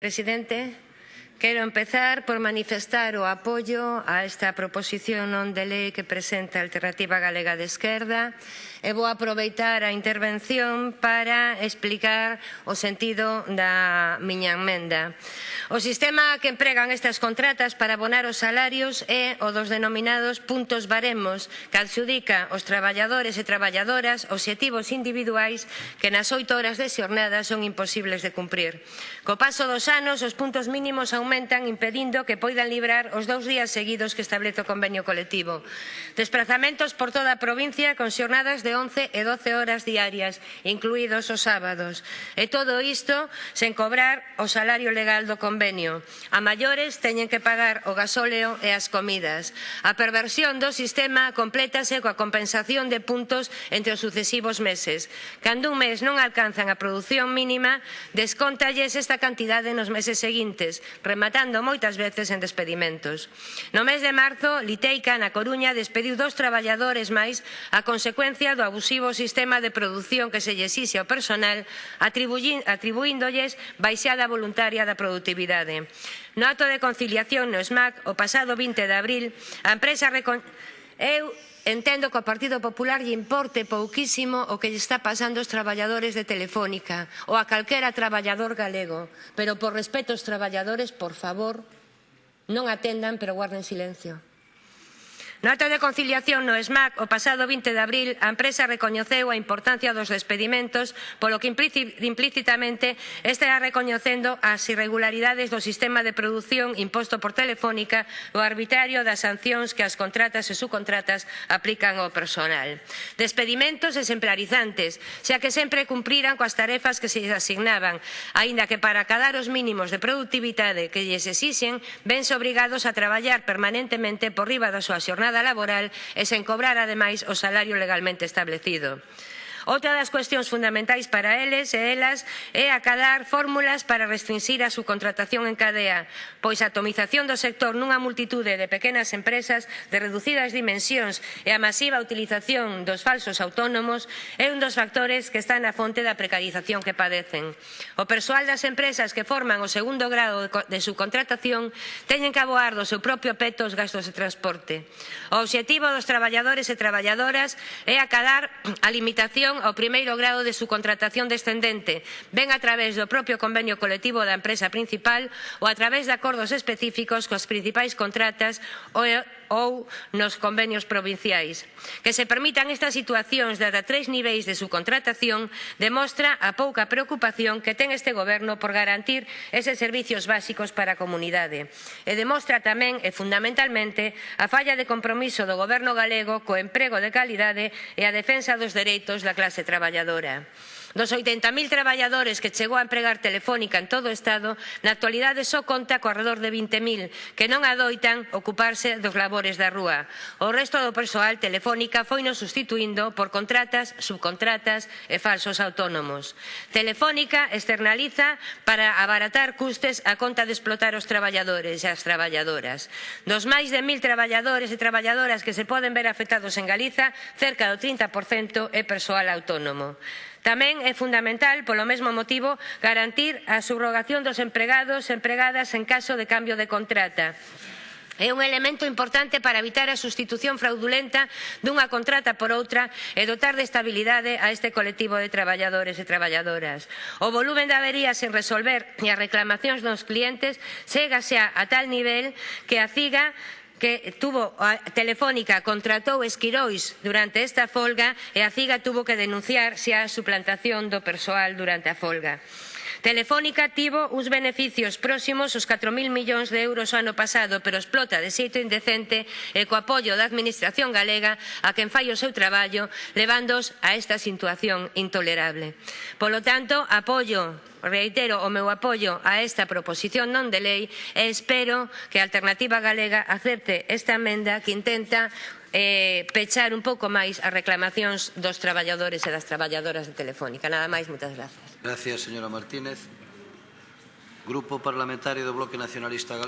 Presidente, Quero empezar por manifestar o apoio a esta proposición non de lei que presenta a Alternativa Galega de Esquerda e vou aproveitar a intervención para explicar o sentido da miña enmenda. O sistema que empregan estas contratas para abonar os salarios é o dos denominados puntos baremos que adxudica aos traballadores e traballadoras obxectivos individuais que nas oito horas de xornada son imposibles de cumprir. Co paso dos anos, os puntos mínimos aumentan aumentan impedindo que poidan librar os dous días seguidos que establece o convenio colectivo. Desplazamentos por toda a provincia con xornadas de 11 e 12 horas diarias, incluídos os sábados. E todo isto sen cobrar o salario legal do convenio. A maiores teñen que pagar o gasóleo e as comidas. A perversión do sistema complétase coa compensación de puntos entre os sucesivos meses. Cando un mes non alcanzan a produción mínima, descontalles esta cantidade nos meses seguintes, rematando rematando moitas veces en despedimentos. No mes de marzo, Liteica, na Coruña, despediu dos traballadores máis a consecuencia do abusivo sistema de produción que se llexixe ao personal atribuíndolles baixada voluntaria da productividade. No acto de conciliación no SMAC, o pasado 20 de abril, a empresa Eu entendo que ao Partido Popular lle importe pouquísimo o que lle está pasando aos traballadores de Telefónica ou a calquera traballador galego, pero por respeto aos traballadores, por favor, non atendan pero guarden silencio. No acto de conciliación no SMAC o pasado 20 de abril a empresa recoñeceu a importancia dos despedimentos polo que implícitamente estará recoñecendo as irregularidades do sistema de produción imposto por Telefónica o arbitrario das sancións que as contratas e subcontratas aplican ao personal. Despedimentos exemplarizantes, xa que sempre cumpriran coas tarefas que se asignaban, aínda que para acadar os mínimos de productividade que lles exixen, vense obrigados a traballar permanentemente por riba da súa xornada jornada laboral e sen cobrar, ademais, o salario legalmente establecido. Outra das cuestións fundamentais para eles e elas é acadar fórmulas para restringir a subcontratación en cadea, pois a atomización do sector nunha multitude de pequenas empresas de reducidas dimensións e a masiva utilización dos falsos autónomos é un dos factores que está na fonte da precarización que padecen. O persoal das empresas que forman o segundo grado de subcontratación teñen que aboar do seu propio peto os gastos de transporte. O obxectivo dos traballadores e traballadoras é acadar a limitación atención ao primeiro grado de subcontratación descendente, ben a través do propio convenio colectivo da empresa principal ou a través de acordos específicos coas principais contratas ou ou nos convenios provinciais. Que se permitan estas situacións de ata tres niveis de subcontratación demostra a pouca preocupación que ten este goberno por garantir eses servicios básicos para a comunidade. E demostra tamén e fundamentalmente a falla de compromiso do goberno galego co emprego de calidade e a defensa dos dereitos da clase traballadora. Dos 80.000 traballadores que chegou a empregar telefónica en todo o Estado, na actualidade só conta co arredor de 20.000 que non adoitan ocuparse dos labores labores da rúa. O resto do persoal telefónica foi nos sustituindo por contratas, subcontratas e falsos autónomos. Telefónica externaliza para abaratar custes a conta de explotar os traballadores e as traballadoras. Dos máis de mil traballadores e traballadoras que se poden ver afectados en Galiza, cerca do 30% é persoal autónomo. Tamén é fundamental, polo mesmo motivo, garantir a subrogación dos empregados e empregadas en caso de cambio de contrata é un elemento importante para evitar a sustitución fraudulenta dunha contrata por outra e dotar de estabilidade a este colectivo de traballadores e traballadoras. O volumen de averías sen resolver e as reclamacións dos clientes chegase a tal nivel que a CIGA que tuvo a Telefónica contratou esquirois durante esta folga e a CIGA tuvo que denunciar xa a suplantación do persoal durante a folga. Telefónica tivo uns beneficios próximos aos 4.000 millóns de euros o ano pasado, pero explota de xeito indecente e co apoio da Administración galega a quen fai o seu traballo, levándos a esta situación intolerable. Polo tanto, apoio reitero o meu apoio a esta proposición non de lei e espero que a Alternativa Galega acepte esta emenda que intenta eh, pechar un pouco máis as reclamacións dos traballadores e das traballadoras de Telefónica. Nada máis, moitas grazas. Gracias, señora Martínez. Grupo Parlamentario do Bloque Nacionalista Galego.